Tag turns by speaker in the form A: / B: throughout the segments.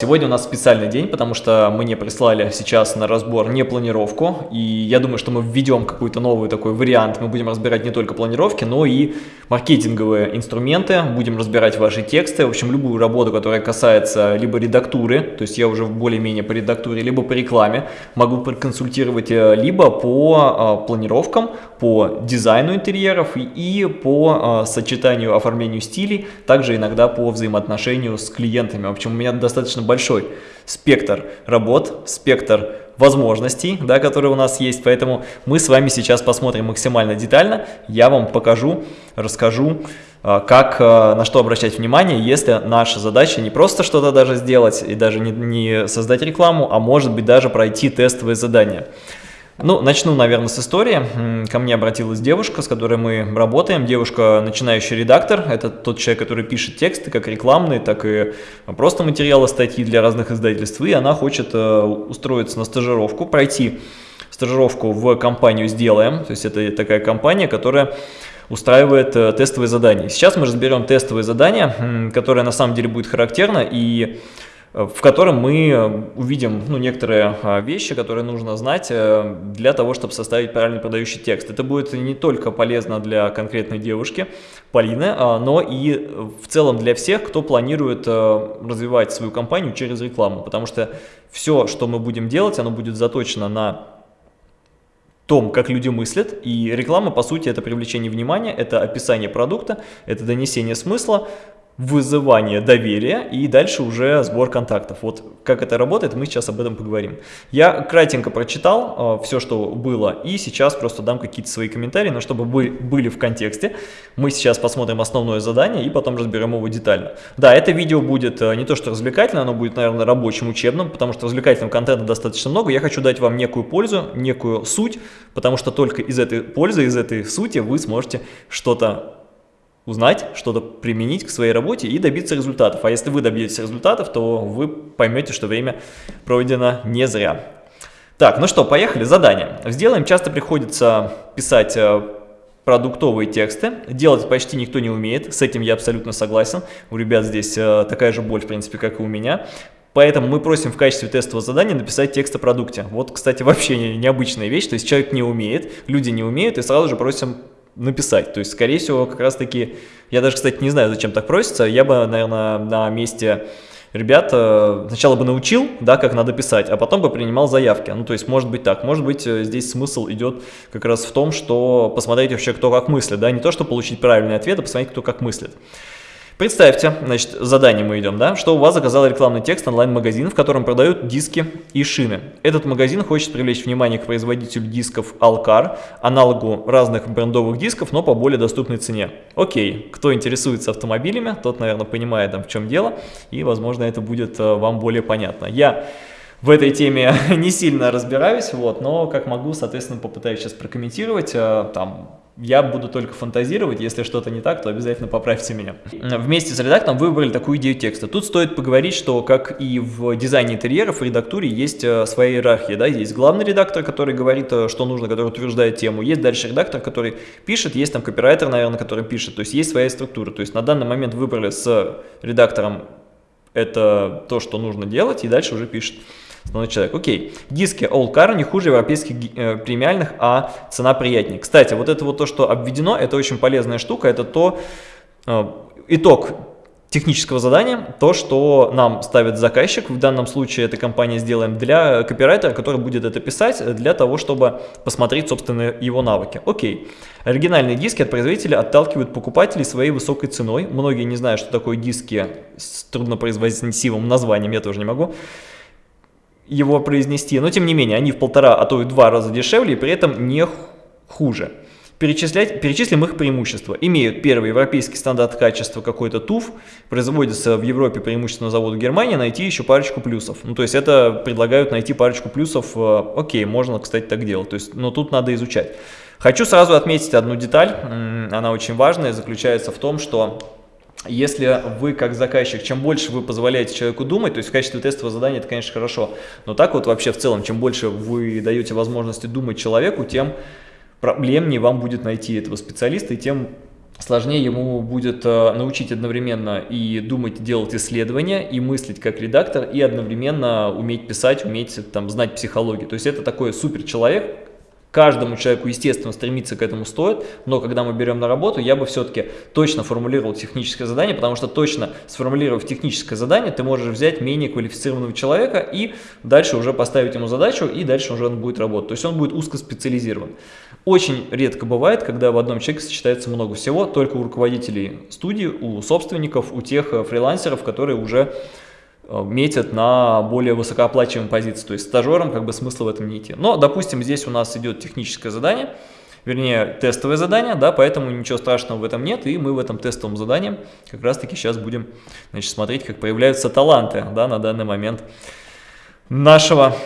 A: Сегодня у нас специальный день, потому что мы не прислали сейчас на разбор не планировку, и я думаю, что мы введем какой-то новый такой вариант. Мы будем разбирать не только планировки, но и маркетинговые инструменты, будем разбирать ваши тексты, в общем, любую работу, которая касается либо редактуры, то есть я уже более-менее по редактуре, либо по рекламе, могу проконсультировать э, либо по э, планировкам, по дизайну интерьеров и по э, сочетанию, оформлению стилей, также иногда по взаимоотношению с клиентами. В общем, у меня достаточно большой спектр работ, спектр возможностей, да, которые у нас есть, поэтому мы с вами сейчас посмотрим максимально детально, я вам покажу, расскажу, а, как, а, на что обращать внимание, если наша задача не просто что-то даже сделать и даже не, не создать рекламу, а может быть даже пройти тестовые задания. Ну, начну, наверное, с истории. Ко мне обратилась девушка, с которой мы работаем. Девушка начинающий редактор. Это тот человек, который пишет тексты, как рекламные, так и просто материалы, статьи для разных издательств. И она хочет э, устроиться на стажировку, пройти стажировку в компанию «Сделаем». То есть это такая компания, которая устраивает э, тестовые задания. Сейчас мы разберем тестовые задания, которое на самом деле будет характерно и в котором мы э, увидим ну, некоторые а, вещи, которые нужно знать э, для того, чтобы составить правильный продающий текст. Это будет не только полезно для конкретной девушки, Полины, а, но и в целом для всех, кто планирует развивать свою компанию через рекламу, потому что все, что мы будем делать, оно будет заточено на том, как люди мыслят, и реклама, по сути, это привлечение внимания, это описание продукта, это донесение смысла, вызывание доверия и дальше уже сбор контактов. Вот как это работает, мы сейчас об этом поговорим. Я кратенько прочитал э, все, что было, и сейчас просто дам какие-то свои комментарии, но чтобы вы были в контексте, мы сейчас посмотрим основное задание и потом разберем его детально. Да, это видео будет э, не то что развлекательно, оно будет, наверное, рабочим, учебным, потому что развлекательного контента достаточно много. Я хочу дать вам некую пользу, некую суть, потому что только из этой пользы, из этой сути вы сможете что-то узнать, что-то применить к своей работе и добиться результатов. А если вы добьетесь результатов, то вы поймете, что время пройдено не зря. Так, ну что, поехали, задание. Сделаем часто приходится писать э, продуктовые тексты. Делать почти никто не умеет, с этим я абсолютно согласен. У ребят здесь э, такая же боль, в принципе, как и у меня. Поэтому мы просим в качестве тестового задания написать текст о продукте. Вот, кстати, вообще необычная вещь, то есть человек не умеет, люди не умеют, и сразу же просим написать. То есть, скорее всего, как раз-таки, я даже, кстати, не знаю, зачем так просится, я бы, наверное, на месте ребят э, сначала бы научил, да, как надо писать, а потом бы принимал заявки. Ну, то есть, может быть так. Может быть, э, здесь смысл идет как раз в том, что посмотреть вообще, кто как мыслит, да, не то, что получить правильный ответ, а посмотреть, кто как мыслит. Представьте, значит, задание мы идем, да, что у вас заказал рекламный текст онлайн-магазин, в котором продают диски и шины. Этот магазин хочет привлечь внимание к производителю дисков Alcar, аналогу разных брендовых дисков, но по более доступной цене. Окей, кто интересуется автомобилями, тот, наверное, понимает, там, в чем дело, и, возможно, это будет э, вам более понятно. Я в этой теме не сильно разбираюсь, вот, но как могу, соответственно, попытаюсь сейчас прокомментировать, э, там, я буду только фантазировать, если что-то не так, то обязательно поправьте меня. Вместе с редактором вы выбрали такую идею текста. Тут стоит поговорить, что как и в дизайне интерьеров, в редактуре есть э, своя иерархия. Да? Есть главный редактор, который говорит, э, что нужно, который утверждает тему. Есть дальше редактор, который пишет, есть там копирайтер, наверное, который пишет. То есть есть своя структура. То есть на данный момент выбрали с редактором это то, что нужно делать, и дальше уже пишет основной человек. Окей, диски All Car не хуже европейских э, премиальных, а цена приятнее. Кстати, вот это вот то, что обведено, это очень полезная штука, это то, э, итог технического задания, то, что нам ставит заказчик, в данном случае эта компания сделаем для копирайтера, который будет это писать, для того, чтобы посмотреть, собственно, его навыки. Окей. Оригинальные диски от производителя отталкивают покупателей своей высокой ценой. Многие не знают, что такое диски с труднопроизводительным названием, я тоже не могу его произнести, но тем не менее, они в полтора, а то и два раза дешевле, и при этом не хуже. Перечислять, перечислим их преимущества. Имеют первый европейский стандарт качества какой-то ТУФ, производится в Европе преимущественно заводу Германии, найти еще парочку плюсов. Ну, то есть это предлагают найти парочку плюсов, э, окей, можно, кстати, так делать, то есть, но тут надо изучать. Хочу сразу отметить одну деталь, она очень важная, заключается в том, что если вы как заказчик, чем больше вы позволяете человеку думать, то есть в качестве тестового задания это, конечно, хорошо, но так вот вообще в целом, чем больше вы даете возможности думать человеку, тем проблемнее вам будет найти этого специалиста, и тем сложнее ему будет э, научить одновременно и думать, делать исследования, и мыслить как редактор, и одновременно уметь писать, уметь там знать психологию. То есть это такой супер человек, Каждому человеку, естественно, стремиться к этому стоит, но когда мы берем на работу, я бы все-таки точно формулировал техническое задание, потому что точно сформулировав техническое задание, ты можешь взять менее квалифицированного человека и дальше уже поставить ему задачу, и дальше уже он будет работать. То есть он будет узкоспециализирован. Очень редко бывает, когда в одном человеке сочетается много всего, только у руководителей студии, у собственников, у тех э, фрилансеров, которые уже метят на более высокооплачиваемые позиции. То есть стажерам как бы смысла в этом не идти. Но, допустим, здесь у нас идет техническое задание, вернее, тестовое задание, да, поэтому ничего страшного в этом нет, и мы в этом тестовом задании как раз-таки сейчас будем значит, смотреть, как появляются таланты да, на данный момент нашего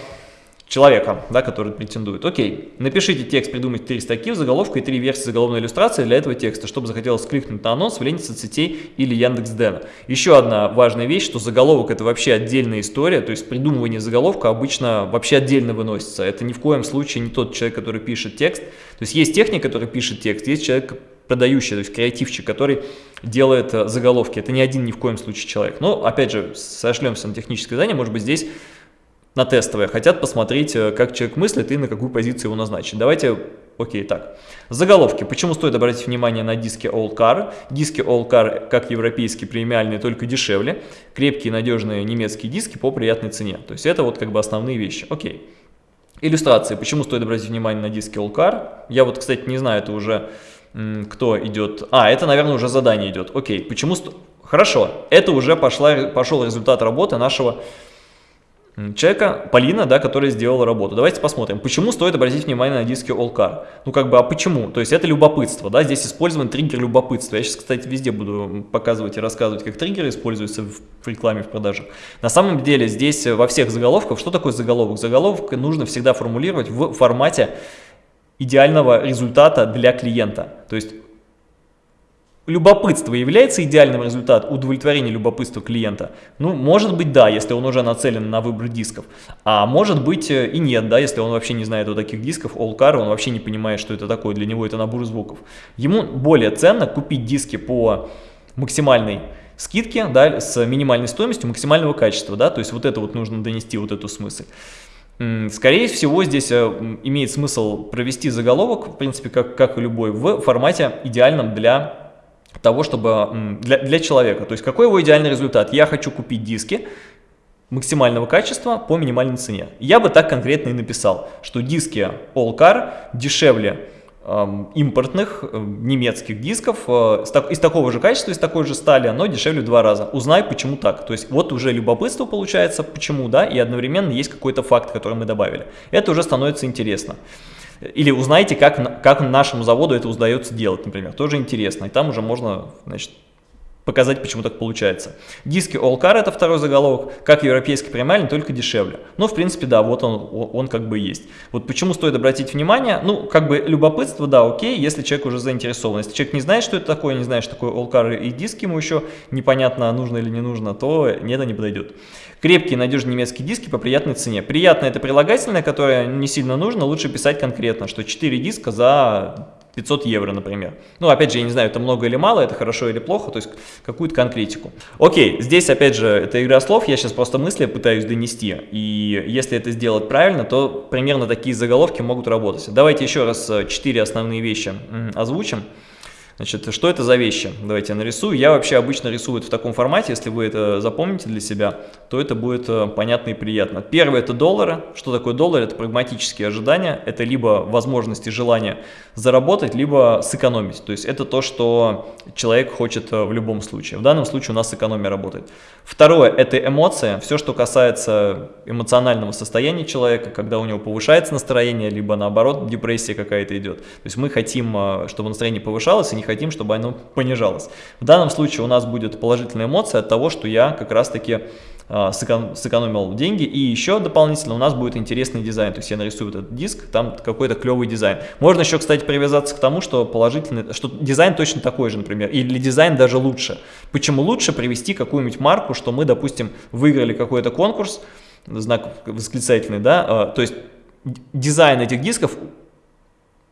A: человека, да, который претендует. Окей, напишите текст, придумайте три строки в заголовку и три версии заголовной иллюстрации для этого текста, чтобы захотелось кликнуть на анонс в ленте соцсетей или Яндекс.Дена. Еще одна важная вещь, что заголовок это вообще отдельная история, то есть придумывание заголовка обычно вообще отдельно выносится. Это ни в коем случае не тот человек, который пишет текст. То есть есть техник, который пишет текст, есть человек, продающий, то есть креативщик, который делает э, заголовки. Это не один ни в коем случае человек. Но, опять же, сошлемся на техническое задание, может быть, здесь на тестовое, хотят посмотреть, э, как человек мыслит и на какую позицию его назначить. Давайте, окей, так. Заголовки. Почему стоит обратить внимание на диски All Car? Диски All Car, как европейские, премиальные, только дешевле. Крепкие, надежные немецкие диски по приятной цене. То есть это вот как бы основные вещи. Окей. Иллюстрации. Почему стоит обратить внимание на диски All Car? Я вот, кстати, не знаю, это уже кто идет. А, это, наверное, уже задание идет. Окей. Почему... Хорошо. Это уже пошла, пошел результат работы нашего человека, Полина, да, которая сделала работу. Давайте посмотрим, почему стоит обратить внимание на диски Allcar. Ну, как бы, а почему? То есть это любопытство, да, здесь использован триггер любопытства. Я сейчас, кстати, везде буду показывать и рассказывать, как триггеры используются в рекламе, в продажах. На самом деле здесь во всех заголовках, что такое заголовок? Заголовок нужно всегда формулировать в формате идеального результата для клиента. То есть Любопытство является идеальным результатом удовлетворения любопытства клиента? Ну, может быть, да, если он уже нацелен на выбор дисков. А может быть э, и нет, да, если он вообще не знает о таких дисков, All Car, он вообще не понимает, что это такое, для него это набор звуков. Ему более ценно купить диски по максимальной скидке, да, с минимальной стоимостью максимального качества, да, то есть вот это вот нужно донести, вот эту смысл. Скорее всего, здесь э, имеет смысл провести заголовок, в принципе, как, как и любой, в формате идеальном для того, чтобы для, для человека. То есть какой его идеальный результат? Я хочу купить диски максимального качества по минимальной цене. Я бы так конкретно и написал, что диски All Car дешевле э, импортных э, немецких дисков э, из такого же качества, из такой же стали, но дешевле в два раза. Узнай, почему так. То есть вот уже любопытство получается, почему, да, и одновременно есть какой-то факт, который мы добавили. Это уже становится интересно. Или узнайте, как, как нашему заводу это удается делать, например. Тоже интересно. И там уже можно, значит, показать, почему так получается. Диски All Car это второй заголовок, как европейский премиальный, только дешевле. Но, в принципе, да, вот он, он как бы есть. Вот почему стоит обратить внимание, ну, как бы любопытство, да, окей, если человек уже заинтересован. Если человек не знает, что это такое, не знает, что такое All Car и диски ему еще непонятно, нужно или не нужно, то это не подойдет. Крепкие, надежные немецкие диски по приятной цене. Приятно это прилагательное, которое не сильно нужно, лучше писать конкретно, что 4 диска за 500 евро, например. Ну, опять же, я не знаю, это много или мало, это хорошо или плохо, то есть какую-то конкретику. Окей, здесь, опять же, это игра слов, я сейчас просто мысли пытаюсь донести, и если это сделать правильно, то примерно такие заголовки могут работать. Давайте еще раз 4 э, основные вещи озвучим. Значит, что это за вещи? Давайте я нарисую. Я вообще обычно рисую в таком формате, если вы это запомните для себя, то это будет э, понятно и приятно. Первое это доллары. Что такое доллар? Это прагматические ожидания. Это либо возможности, желание заработать, либо сэкономить. То есть это то, что человек хочет э, в любом случае. В данном случае у нас экономия работает. Второе это эмоция. Все, что касается эмоционального состояния человека, когда у него повышается настроение, либо наоборот депрессия какая-то идет. То есть мы хотим, э, чтобы настроение повышалось и не хотим, чтобы оно понижалось. В данном случае у нас будет положительная эмоция от того, что я как раз-таки а, сэкономил деньги. И еще дополнительно у нас будет интересный дизайн. То есть я нарисую этот диск, там какой-то клевый дизайн. Можно еще, кстати, привязаться к тому, что положительный, что дизайн точно такой же, например, или дизайн даже лучше. Почему лучше привести какую-нибудь марку, что мы, допустим, выиграли какой-то конкурс, знак восклицательный, да, а, то есть дизайн этих дисков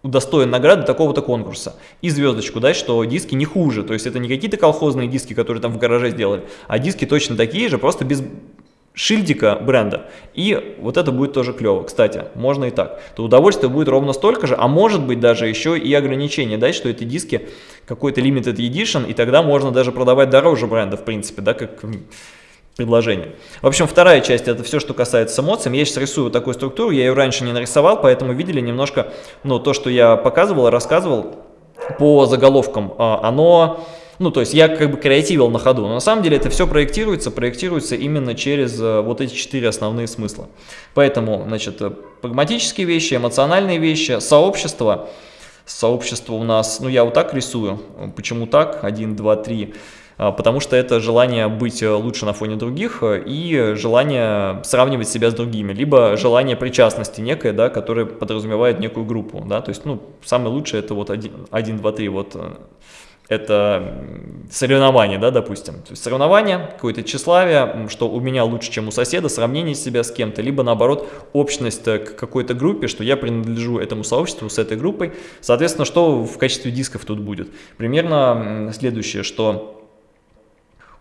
A: удостоен награды такого-то конкурса. И звездочку дать, что диски не хуже. То есть это не какие-то колхозные диски, которые там в гараже сделали, а диски точно такие же, просто без шильдика бренда. И вот это будет тоже клево. Кстати, можно и так. То удовольствие будет ровно столько же, а может быть даже еще и ограничение дать, что эти диски какой-то limited edition, и тогда можно даже продавать дороже бренда, в принципе, да, как предложение. В общем, вторая часть это все, что касается эмоций. Я сейчас рисую такую структуру, я ее раньше не нарисовал, поэтому видели немножко, ну, то, что я показывал, рассказывал по заголовкам, а, оно, ну, то есть я как бы креативил на ходу, но на самом деле это все проектируется, проектируется именно через э, вот эти четыре основные смысла. Поэтому, значит, э, прагматические вещи, эмоциональные вещи, сообщество, сообщество у нас, ну, я вот так рисую, почему так, один, два, три, а, потому что это желание быть э, лучше на фоне других э, и желание сравнивать себя с другими, либо желание причастности некое, да, которое подразумевает некую группу, да, то есть, ну, самое лучшее это вот 1, 1 2, 3, вот э, это соревнование, да, допустим. То есть соревнование, какое-то тщеславие, что у меня лучше, чем у соседа, сравнение себя с кем-то, либо наоборот общность к какой-то группе, что я принадлежу этому сообществу с этой группой. Соответственно, что в качестве дисков тут будет? Примерно следующее, что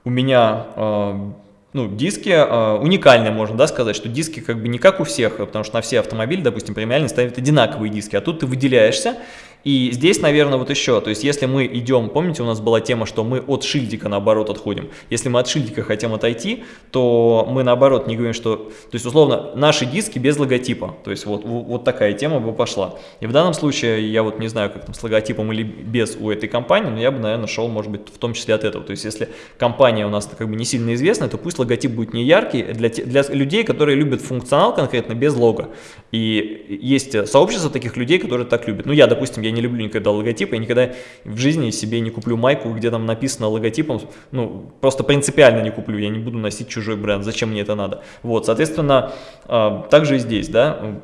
A: у меня э, ну, диски э, уникальные, можно да, сказать, что диски как бы не как у всех, потому что на все автомобили, допустим, премиальные ставят одинаковые диски, а тут ты выделяешься, и здесь, наверное, вот еще, то есть если мы идем, помните, у нас была тема, что мы от шильдика наоборот отходим. Если мы от шильдика хотим отойти, то мы наоборот не говорим, что, то есть условно, наши диски без логотипа, то есть вот, вот такая тема бы пошла. И в данном случае, я вот не знаю, как там с логотипом или без у этой компании, но я бы, наверное, шел, может быть, в том числе от этого. То есть если компания у нас как бы не сильно известная, то пусть логотип будет не яркий для, для людей, которые любят функционал конкретно без лого. И есть сообщество таких людей, которые так любят. Ну я, допустим, я я не люблю никогда логотипы, я никогда в жизни себе не куплю майку, где там написано логотипом, ну, просто принципиально не куплю, я не буду носить чужой бренд, зачем мне это надо. Вот, соответственно, а, также и здесь, да,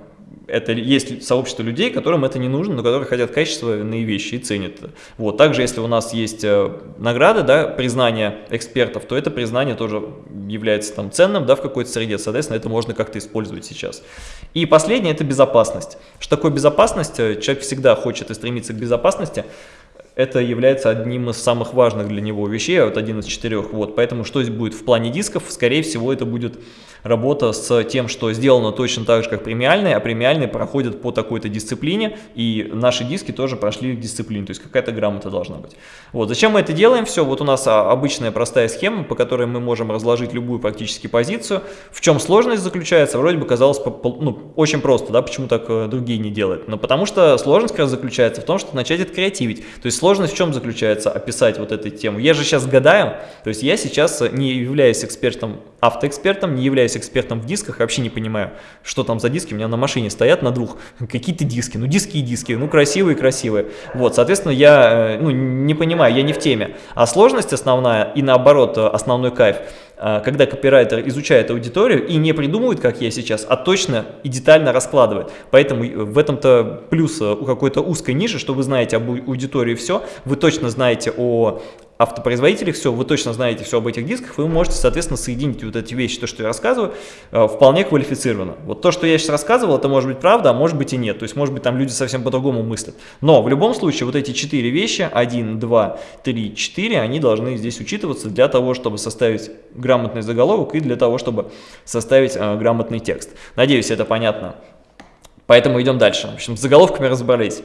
A: это есть сообщество людей, которым это не нужно, но которые хотят качественные вещи и ценят. Вот. Также, если у нас есть э, награды, да, признание экспертов, то это признание тоже является там ценным да, в какой-то среде, соответственно, это можно как-то использовать сейчас. И последнее – это безопасность. Что такое безопасность? Э, человек всегда хочет и стремится к безопасности, это является одним из самых важных для него вещей, вот один из четырех. Вот, поэтому что здесь будет в плане дисков? Скорее всего, это будет работа с тем, что сделано точно так же, как премиальные, а премиальные проходят по такой-то дисциплине, и наши диски тоже прошли дисциплину, то есть какая-то грамота должна быть. Вот, зачем мы это делаем? Все, вот у нас а, обычная простая схема, по которой мы можем разложить любую практически позицию. В чем сложность заключается? Вроде бы казалось ну, очень просто, да, почему так э, другие не делают? Но потому что сложность как раз заключается в том, что начать это креативить. То есть сложность в чем заключается? Описать вот эту тему. Я же сейчас гадаю, то есть я сейчас не являюсь экспертом, автоэкспертом, не являюсь являюсь экспертом в дисках, вообще не понимаю, что там за диски. У меня на машине стоят на двух какие-то диски. Ну, диски и диски, ну, красивые-красивые. Вот, соответственно, я э, ну, не понимаю, я не в теме. А сложность основная и наоборот основной кайф – когда копирайтер изучает аудиторию и не придумывает, как я сейчас, а точно и детально раскладывает. Поэтому в этом-то плюс э, у какой-то узкой ниши, что вы знаете об аудитории все, вы точно знаете о автопроизводителях все, вы точно знаете все об этих дисках, вы можете, соответственно, соединить вот эти вещи, то, что я рассказываю, э, вполне квалифицированно. Вот то, что я сейчас рассказывал, это может быть правда, а может быть и нет. То есть, может быть, там люди совсем по-другому мыслят. Но в любом случае, вот эти четыре вещи, 1, 2, 3, 4, они должны здесь учитываться для того, чтобы составить грамотный заголовок и для того, чтобы составить э, грамотный текст. Надеюсь, это понятно. Поэтому идем дальше. В общем, с заголовками разобрались.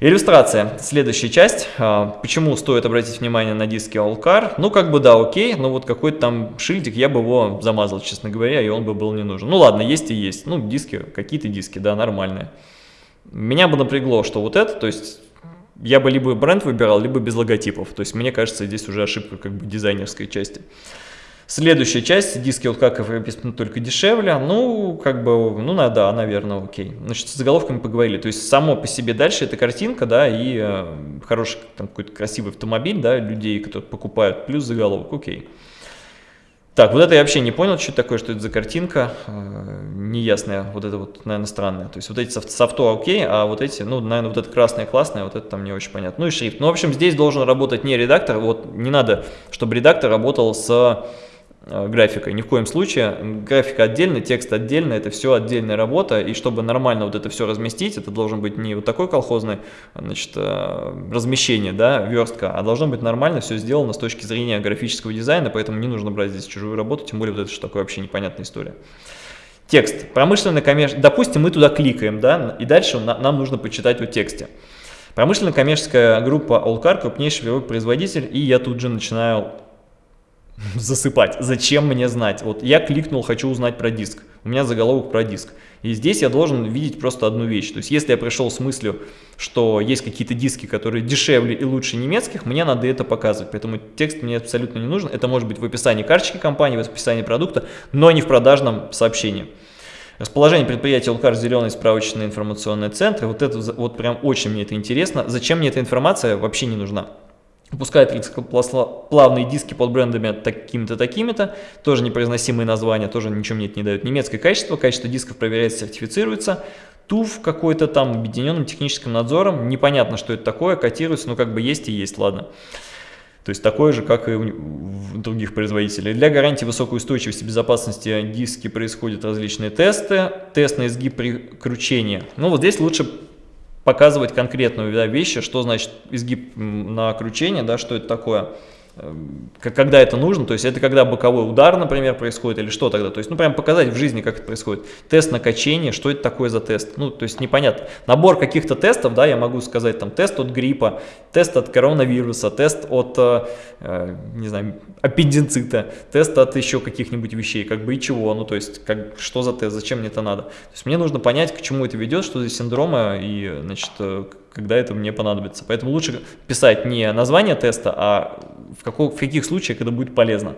A: Иллюстрация. Следующая часть. А, почему стоит обратить внимание на диски Allcar? Ну, как бы да, окей, но вот какой-то там шильдик, я бы его замазал, честно говоря, и он бы был не нужен. Ну ладно, есть и есть. Ну, диски, какие-то диски, да, нормальные. Меня бы напрягло, что вот это, то есть я бы либо бренд выбирал, либо без логотипов. То есть мне кажется, здесь уже ошибка как бы дизайнерской части. Следующая часть, диски вот как написано только дешевле, ну, как бы, ну, да, наверное, окей. Значит, с заголовками поговорили, то есть само по себе дальше это картинка, да, и э, хороший, там, какой-то красивый автомобиль, да, людей, которые покупают, плюс заголовок, окей. Так, вот это я вообще не понял, что это такое, что это за картинка, э, неясная, вот это вот, наверное, странная. То есть вот эти софт, софто окей, а вот эти, ну, наверное, вот это красное классное, вот это там не очень понятно. Ну и шрифт. Ну, в общем, здесь должен работать не редактор, вот не надо, чтобы редактор работал с графикой, ни в коем случае. Графика отдельно, текст отдельно, это все отдельная работа, и чтобы нормально вот это все разместить, это должен быть не вот такой колхозный значит, э, размещение, да, верстка, а должно быть нормально все сделано с точки зрения графического дизайна, поэтому не нужно брать здесь чужую работу, тем более вот это что такое вообще непонятная история. Текст. Промышленный коммерческий. Допустим, мы туда кликаем, да, и дальше нам нужно почитать о тексте. Промышленно-коммерческая группа Allcar, крупнейший производитель, и я тут же начинаю засыпать. Зачем мне знать? Вот я кликнул, хочу узнать про диск. У меня заголовок про диск. И здесь я должен видеть просто одну вещь. То есть если я пришел с мыслью, что есть какие-то диски, которые дешевле и лучше немецких, мне надо это показывать. Поэтому текст мне абсолютно не нужен. Это может быть в описании карточки компании, в описании продукта, но не в продажном сообщении. Расположение предприятия Улкар, зеленый справочный информационный центр. Вот это вот прям очень мне это интересно. Зачем мне эта информация вообще не нужна? Выпускает плавные диски под брендами такими-то, такими-то, тоже непроизносимые названия, тоже ничего мне это не дают. Немецкое качество, качество дисков проверяется, сертифицируется. ТУФ какой-то там объединенным техническим надзором, непонятно, что это такое, котируется, но как бы есть и есть, ладно. То есть такое же, как и у других производителей. Для гарантии высокой устойчивости и безопасности диски происходят различные тесты. Тест на изгиб при кручении. Ну вот здесь лучше показывать конкретную да, вещи, что значит изгиб на кручение, да, что это такое. Эм, когда это нужно, то есть это когда боковой удар, например, происходит, или что тогда, то есть, ну, прям показать в жизни, как это происходит. Тест на качение, что это такое за тест, ну, то есть непонятно. Набор каких-то тестов, да, я могу сказать, там, тест от гриппа, тест от коронавируса, тест от, э, э не знаю, аппендицита, тест от еще каких-нибудь вещей, как бы и чего, ну, то есть, как, что за тест, зачем мне это надо. То есть мне нужно понять, к чему это ведет, что за синдромы, и, значит, э, когда это мне понадобится. Поэтому лучше писать не название теста, а в, каков, в каких случаях это будет полезно.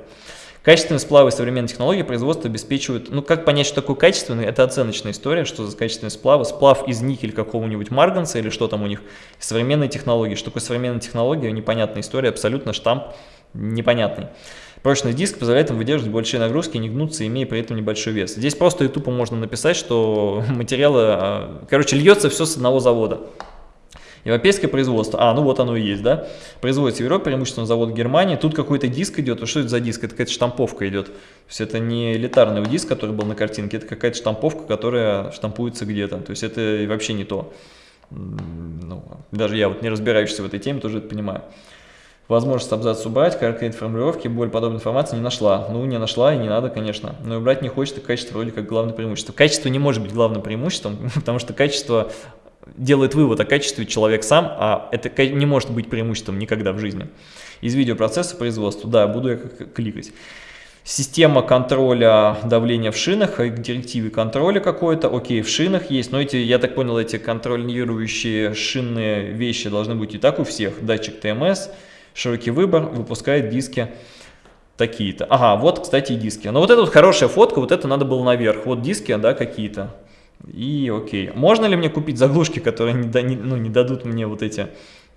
A: Качественные сплавы и современные технологии производства обеспечивают, ну как понять, что такое качественный, это оценочная история, что за качественные сплавы, сплав из никель какого-нибудь марганца или что там у них, современные технологии, что такое современная технология, непонятная история, абсолютно штамп непонятный. Прочный диск позволяет им выдерживать большие нагрузки, не гнуться, имея при этом небольшой вес. Здесь просто и тупо можно написать, что материалы, а, короче, льется все с одного завода. Европейское производство. А, ну вот оно и есть, да. Производится в Европе, преимущественно завод Германии. Тут какой-то диск идет. Что это за диск? Это какая-то штамповка идет. То есть это не элитарный диск, который был на картинке, это какая-то штамповка, которая штампуется где-то. То есть это вообще не то. Ну, даже я вот не разбирающийся в этой теме тоже это понимаю. Возможность абзац убрать, короткие формулировки, более подобной информации не нашла. Ну, не нашла и не надо, конечно. Но и убрать не хочется, качество вроде как главное преимущество. Качество не может быть главным преимуществом, потому что качество делает вывод о качестве человек сам, а это не может быть преимуществом никогда в жизни. Из видеопроцесса производства, да, буду я кликать. Система контроля давления в шинах, к директиве контроля какой-то, окей, в шинах есть, но эти, я так понял, эти контролирующие шинные вещи должны быть и так у всех. Датчик ТМС, широкий выбор, выпускает диски такие-то. Ага, вот, кстати, и диски. Но вот это вот хорошая фотка, вот это надо было наверх. Вот диски, да, какие-то. И окей. Можно ли мне купить заглушки, которые не, не, ну, не дадут мне вот эти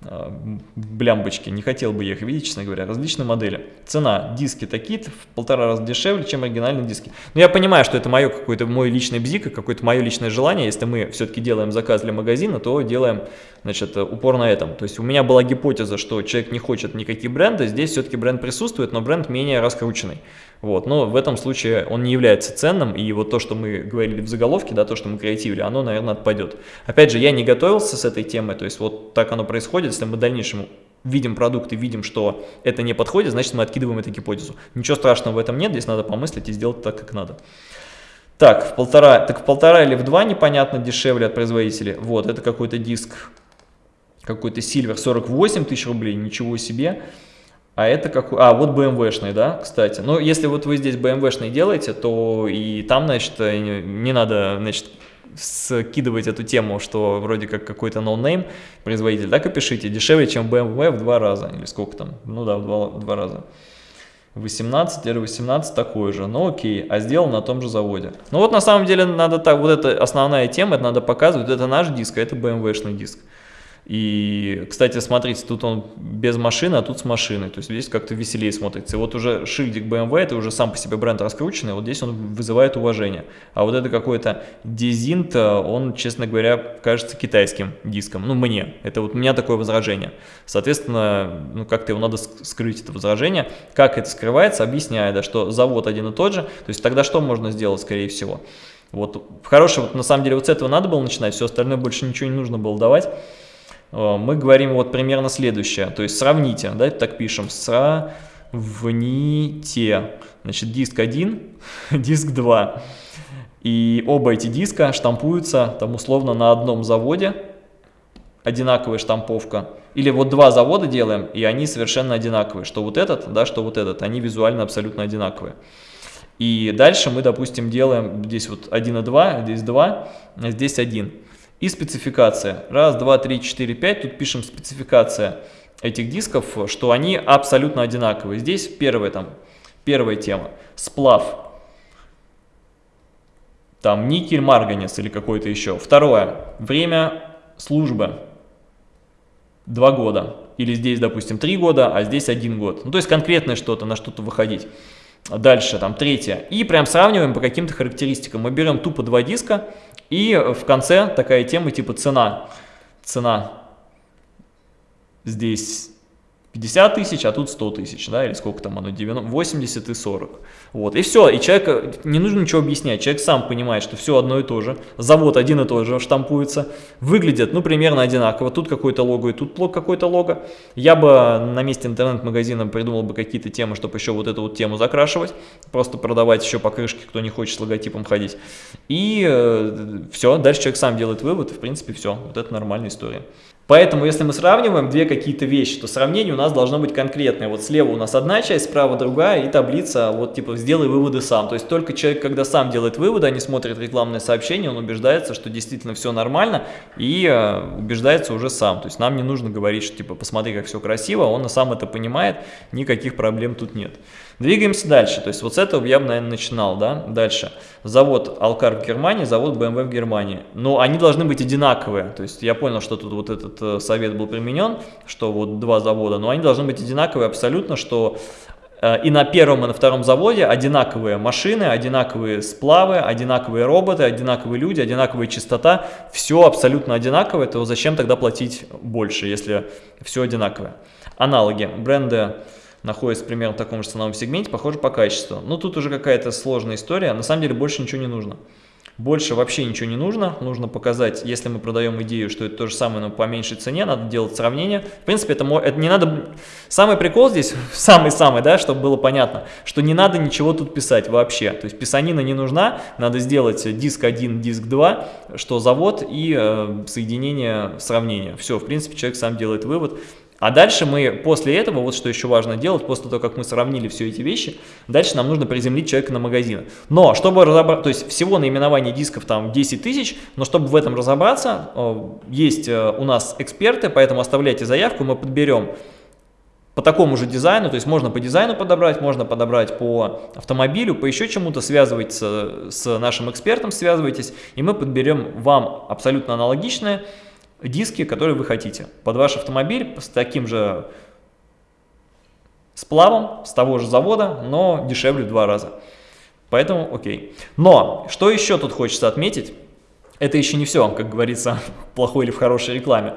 A: э, блямбочки? Не хотел бы я их видеть, честно говоря. Различные модели. Цена. Диски такие-то в полтора раза дешевле, чем оригинальные диски. Но я понимаю, что это мое какой-то мой личный бзик, какое-то мое личное желание. Если мы все-таки делаем заказ для магазина, то делаем значит, упор на этом. То есть у меня была гипотеза, что человек не хочет никаких брендов. Здесь все-таки бренд присутствует, но бренд менее раскрученный. Вот, но в этом случае он не является ценным, и вот то, что мы говорили в заголовке, да, то, что мы креативили, оно, наверное, отпадет. Опять же, я не готовился с этой темой, то есть вот так оно происходит, если мы в дальнейшем видим продукт и видим, что это не подходит, значит мы откидываем эту гипотезу. Ничего страшного в этом нет, здесь надо помыслить и сделать так, как надо. Так, в полтора, так в полтора или в два непонятно дешевле от производителей. Вот, это какой-то диск, какой-то Silver 48 тысяч рублей, ничего себе. А это какой? А, вот BMW-шный, да, кстати. Ну, если вот вы здесь BMW-шный делаете, то и там, значит, э, не надо, значит, скидывать эту тему, что вроде как какой-то no-name производитель, так и пишите, дешевле, чем BMW в два раза, или сколько там, ну да, в два, в два раза. 18 или 18 такой же, ну окей, а сделал на том же заводе. Ну вот на самом деле надо так, вот эта основная тема, это надо показывать, это наш диск, а это BMW-шный диск. И, кстати, смотрите, тут он без машины, а тут с машиной. То есть здесь как-то веселее смотрится. И вот уже шильдик BMW, это уже сам по себе бренд раскрученный, вот здесь он вызывает уважение. А вот это какой-то дизинт, он, честно говоря, кажется китайским диском. Ну, мне. Это вот у меня такое возражение. Соответственно, ну, как-то его надо скрыть, это возражение. Как это скрывается, объясняю, да, что завод один и тот же. То есть тогда что можно сделать, скорее всего? Вот хороший, вот на самом деле вот с этого надо было начинать, все остальное больше ничего не нужно было давать. Э, мы говорим вот примерно следующее, то есть сравните, да, так пишем, сравните, значит, диск 1, диск 2, и оба эти диска штампуются там условно на одном заводе, одинаковая штамповка, или вот два завода делаем, и они совершенно одинаковые, что вот этот, да, что вот этот, они визуально абсолютно одинаковые. И дальше мы, допустим, делаем здесь вот 1 и 2, здесь 2, а здесь 1. И спецификация. Раз, два, три, четыре, пять. Тут пишем спецификация этих дисков, что они абсолютно одинаковые. Здесь первая, там, первая тема. Сплав. Там никель, марганец или какой-то еще. Второе. Время службы. Два года. Или здесь, допустим, три года, а здесь один год. Ну, то есть конкретное что-то, на что-то выходить. Дальше, там, третье. И прям сравниваем по каким-то характеристикам. Мы берем тупо два диска, и в конце такая тема типа цена. Цена здесь 50 тысяч, а тут 100 тысяч, да, или сколько там оно, 90, 80 и 40. Вот, и все, и человек, не нужно ничего объяснять, человек сам понимает, что все одно и то же, завод один и тот же штампуется, выглядит, ну, примерно одинаково, тут какой-то лого и тут какой-то лого. Я бы на месте интернет-магазина придумал бы какие-то темы, чтобы еще вот эту вот тему закрашивать, просто продавать еще покрышки, кто не хочет с логотипом ходить. И э, все, дальше человек сам делает вывод, и в принципе все, вот это нормальная история. Поэтому, если мы сравниваем две какие-то вещи, то сравнение у нас должно быть конкретное. Вот слева у нас одна часть, справа другая, и таблица, вот типа сделай выводы сам. То есть только человек, когда сам делает выводы, а не смотрит рекламное сообщение, он убеждается, что действительно все нормально, и э, убеждается уже сам. То есть нам не нужно говорить, что типа посмотри, как все красиво, он сам это понимает, никаких проблем тут нет. Двигаемся дальше. То есть вот с этого я бы, наверное, начинал. Да? Дальше. Завод Алкар в Германии, завод BMW в Германии. Но они должны быть одинаковые. То есть я понял, что тут вот этот э, совет был применен, что вот два завода, но они должны быть одинаковые абсолютно, что э, и на первом, и на втором заводе одинаковые машины, одинаковые сплавы, одинаковые роботы, одинаковые люди, одинаковая частота. Все абсолютно одинаковое, то зачем тогда платить больше, если все одинаковое? Аналоги. Бренды находится примерно в таком же ценовом сегменте, похоже по качеству. Но тут уже какая-то сложная история, на самом деле больше ничего не нужно. Больше вообще ничего не нужно, нужно показать, если мы продаем идею, что это то же самое, но по меньшей цене, надо делать сравнение. В принципе, это, это не надо... Самый прикол здесь, самый-самый, да, чтобы было понятно, что не надо ничего тут писать вообще. То есть писанина не нужна, надо сделать диск 1, диск 2, что завод и э, соединение, сравнение. Все, в принципе, человек сам делает вывод. А дальше мы после этого, вот что еще важно делать, после того, как мы сравнили все эти вещи, дальше нам нужно приземлить человека на магазин. Но, чтобы разобраться, то есть всего наименование дисков там 10 тысяч, но чтобы в этом разобраться, э, есть э, у нас эксперты, поэтому оставляйте заявку, мы подберем по такому же дизайну, то есть можно по дизайну подобрать, можно подобрать по автомобилю, по еще чему-то, связывайтесь с нашим экспертом, связывайтесь, и мы подберем вам абсолютно аналогичное, диски, которые вы хотите. Под ваш автомобиль с таким же сплавом, с того же завода, но дешевле в два раза. Поэтому окей. Но, что еще тут хочется отметить, это еще не все, как говорится, плохой или в хорошей рекламе,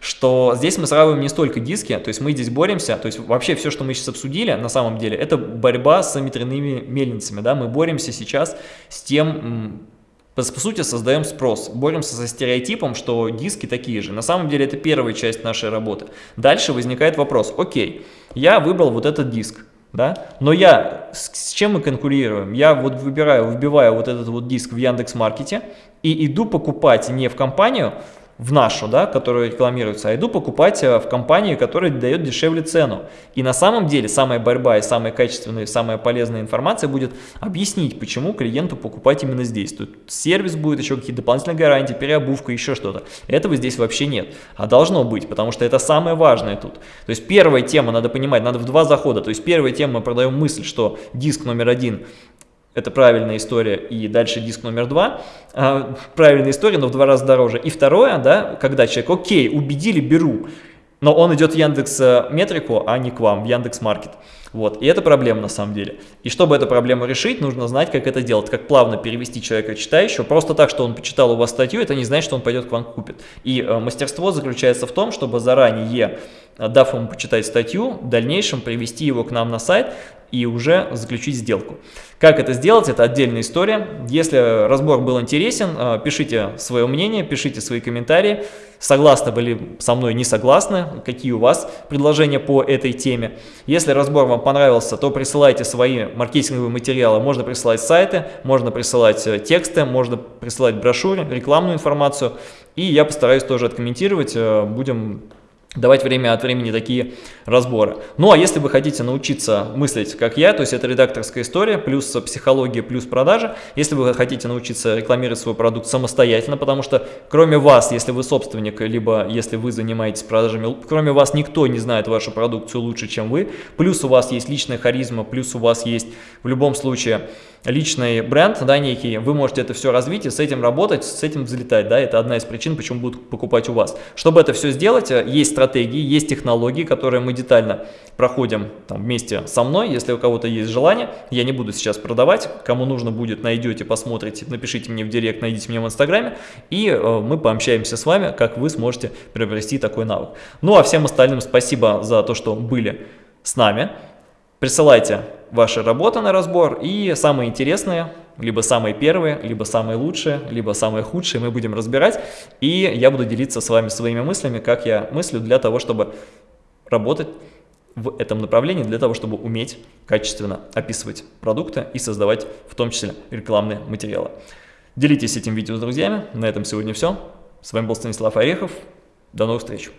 A: что здесь мы сравниваем не столько диски, то есть мы здесь боремся, то есть вообще все, что мы сейчас обсудили, на самом деле, это борьба с ветряными мельницами, да, мы боремся сейчас с тем, по, сути, создаем спрос, боремся со стереотипом, что диски такие же. На самом деле это первая часть нашей работы. Дальше возникает вопрос, окей, я выбрал вот этот диск, да, но я, с, с чем мы конкурируем? Я вот выбираю, вбиваю вот этот вот диск в Яндекс.Маркете и иду покупать не в компанию, в нашу, да, которая рекламируется, а иду покупать э, в компании, которая дает дешевле цену. И на самом деле самая борьба и самая качественная, самая полезная информация будет объяснить, почему клиенту покупать именно здесь. Тут сервис будет, еще какие-то дополнительные гарантии, переобувка, еще что-то. Этого здесь вообще нет. А должно быть, потому что это самое важное тут. То есть первая тема, надо понимать, надо в два захода. То есть первая тема, мы продаем мысль, что диск номер один это правильная история, и дальше диск номер два, а, правильная история, но в два раза дороже. И второе, да, когда человек, окей, убедили, беру, но он идет в Яндекс э, Метрику, а не к вам, в Яндекс Маркет. Вот, и это проблема на самом деле. И чтобы эту проблему решить, нужно знать, как это делать, как плавно перевести человека читающего. Просто так, что он почитал у вас статью, это не значит, что он пойдет к вам купит. И э, мастерство заключается в том, чтобы заранее, дав ему почитать статью, в дальнейшем привести его к нам на сайт, и уже заключить сделку. Как это сделать, это отдельная история. Если разбор был интересен, э, пишите свое мнение, пишите свои комментарии. Согласны были со мной, не согласны, какие у вас предложения по этой теме. Если разбор вам понравился, то присылайте свои маркетинговые материалы. Можно присылать сайты, можно присылать э, тексты, можно присылать брошюры, рекламную информацию. И я постараюсь тоже откомментировать, э, будем давать время от времени такие разборы. Ну а если вы хотите научиться мыслить как я, то есть это редакторская история, плюс психология, плюс продажи, если вы хотите научиться рекламировать свой продукт самостоятельно, потому что кроме вас, если вы собственник, либо если вы занимаетесь продажами, кроме вас никто не знает вашу продукцию лучше, чем вы, плюс у вас есть личная харизма, плюс у вас есть в любом случае личный бренд, да, некий, вы можете это все развить и с этим работать, с этим взлетать, да, это одна из причин, почему будут покупать у вас. Чтобы это все сделать, есть стратегии, есть технологии, которые мы детально проходим там, вместе со мной, если у кого-то есть желание, я не буду сейчас продавать, кому нужно будет, найдете, посмотрите, напишите мне в директ, найдите меня в инстаграме, и э, мы пообщаемся с вами, как вы сможете приобрести такой навык. Ну а всем остальным спасибо за то, что были с нами. Присылайте ваши работы на разбор и самые интересные, либо самые первые, либо самые лучшие, либо самые худшие мы будем разбирать. И я буду делиться с вами своими мыслями, как я мыслю для того, чтобы работать в этом направлении, для того, чтобы уметь качественно описывать продукты и создавать в том числе рекламные материалы. Делитесь этим видео с друзьями. На этом сегодня все. С вами был Станислав Орехов. До новых встреч.